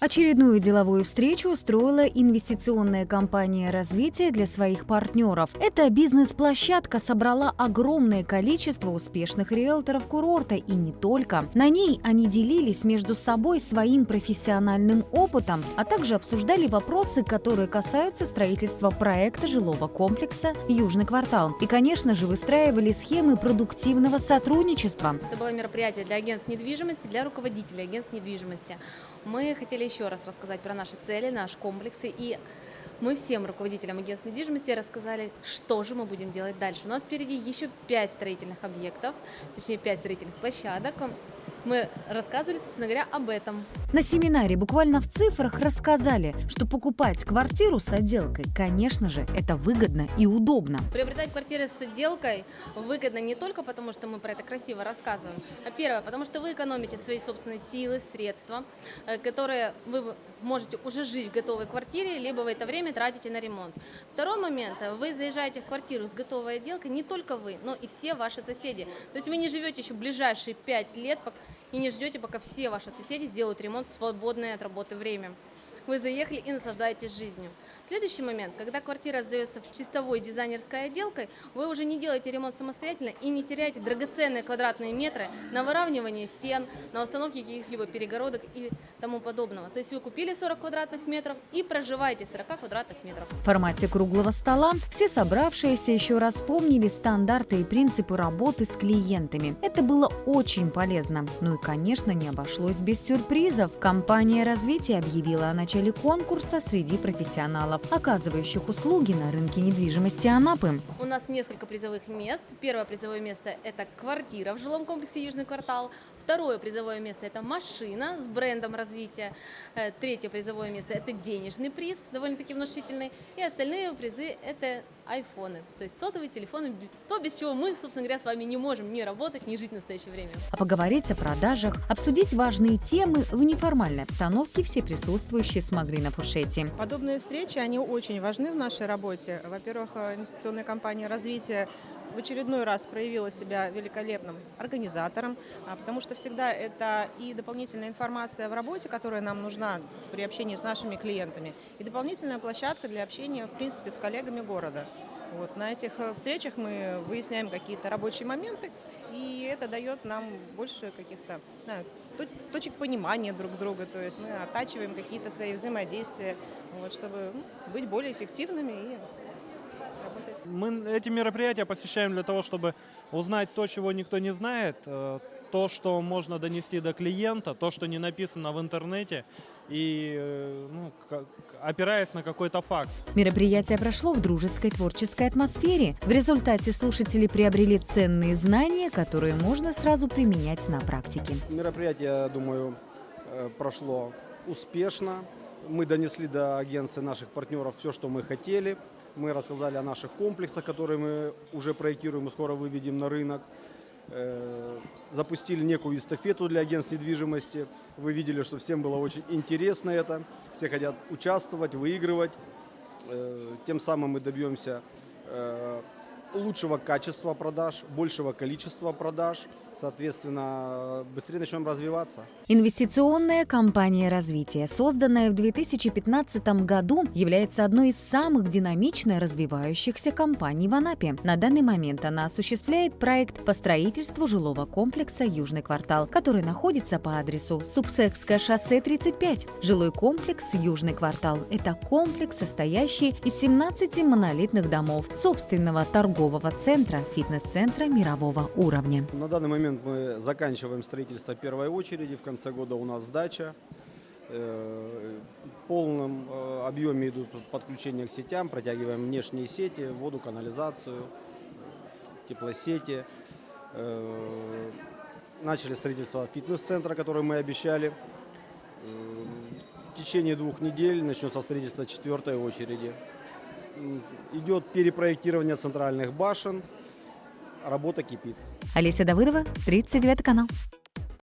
Очередную деловую встречу устроила инвестиционная компания развития для своих партнеров. Эта бизнес-площадка собрала огромное количество успешных риэлторов курорта и не только. На ней они делились между собой своим профессиональным опытом, а также обсуждали вопросы, которые касаются строительства проекта жилого комплекса «Южный квартал». И, конечно же, выстраивали схемы продуктивного сотрудничества. Это было мероприятие для агентств недвижимости, для руководителей агентств недвижимости. Мы хотели еще раз рассказать про наши цели, наши комплексы и мы всем руководителям агентств недвижимости рассказали, что же мы будем делать дальше. У нас впереди еще пять строительных объектов, точнее пять строительных площадок мы рассказывали, собственно говоря, об этом. На семинаре буквально в цифрах рассказали, что покупать квартиру с отделкой, конечно же, это выгодно и удобно. Приобретать квартиры с отделкой выгодно не только потому, что мы про это красиво рассказываем, а первое, потому что вы экономите свои собственные силы, средства, э, которые вы можете уже жить в готовой квартире, либо в это время тратите на ремонт. Второй момент, вы заезжаете в квартиру с готовой отделкой, не только вы, но и все ваши соседи. То есть вы не живете еще ближайшие пять лет, и не ждете, пока все ваши соседи сделают ремонт в свободное от работы время. Вы заехали и наслаждаетесь жизнью. Следующий момент, когда квартира сдается в чистовой дизайнерской отделкой, вы уже не делаете ремонт самостоятельно и не теряете драгоценные квадратные метры на выравнивание стен, на установке каких-либо перегородок и тому подобного. То есть вы купили 40 квадратных метров и проживаете 40 квадратных метров. В формате круглого стола все собравшиеся еще раз вспомнили стандарты и принципы работы с клиентами. Это было очень полезно. Ну и, конечно, не обошлось без сюрпризов. Компания развития объявила о начале конкурса среди профессионалов оказывающих услуги на рынке недвижимости Анапы. У нас несколько призовых мест. Первое призовое место – это квартира в жилом комплексе «Южный квартал». Второе призовое место – это машина с брендом развития. Э, третье призовое место – это денежный приз, довольно-таки внушительный. И остальные призы – это айфоны, то есть сотовые телефоны, то, без чего мы, собственно говоря, с вами не можем ни работать, ни жить в настоящее время. А поговорить о продажах, обсудить важные темы в неформальной обстановке все присутствующие смогли на фушете. Подобные встречи, они очень важны в нашей работе. Во-первых, э, инвестиционная компания развития в очередной раз проявила себя великолепным организатором, а, потому что всегда это и дополнительная информация в работе, которая нам нужна при общении с нашими клиентами, и дополнительная площадка для общения, в принципе, с коллегами города. Вот, на этих э, встречах мы выясняем какие-то рабочие моменты, и это дает нам больше каких-то точек понимания друг друга, то есть мы оттачиваем какие-то свои взаимодействия, вот, чтобы ну, быть более эффективными и работать. Мы эти мероприятия посещаем для того, чтобы узнать то, чего никто не знает, э, то, что можно донести до клиента, то, что не написано в интернете, и э, ну, опираясь на какой-то факт. Мероприятие прошло в дружеской творческой атмосфере. В результате слушатели приобрели ценные знания, которые можно сразу применять на практике. Мероприятие, я думаю, э, прошло успешно. Мы донесли до агенции наших партнеров все, что мы хотели. Мы рассказали о наших комплексах, которые мы уже проектируем и скоро выведем на рынок. Э, запустили некую эстафету для агентств недвижимости. Вы видели, что всем было очень интересно это. Все хотят участвовать, выигрывать. Э, тем самым мы добьемся э, лучшего качества продаж, большего количества продаж – соответственно, быстрее начнем развиваться. Инвестиционная компания развития, созданная в 2015 году, является одной из самых динамично развивающихся компаний в Анапе. На данный момент она осуществляет проект по строительству жилого комплекса «Южный квартал», который находится по адресу Субсекское шоссе 35. Жилой комплекс «Южный квартал» – это комплекс, состоящий из 17 монолитных домов, собственного торгового центра, фитнес-центра мирового уровня. На данный момент момент мы заканчиваем строительство первой очереди, в конце года у нас сдача. Э, в полном э, объеме идут подключения к сетям, протягиваем внешние сети, воду, канализацию, теплосети. Э, начали строительство фитнес-центра, который мы обещали. В течение двух недель начнется строительство четвертой очереди. Идет перепроектирование центральных башен, работа кипит. Олеся Давыдова, 39 канал.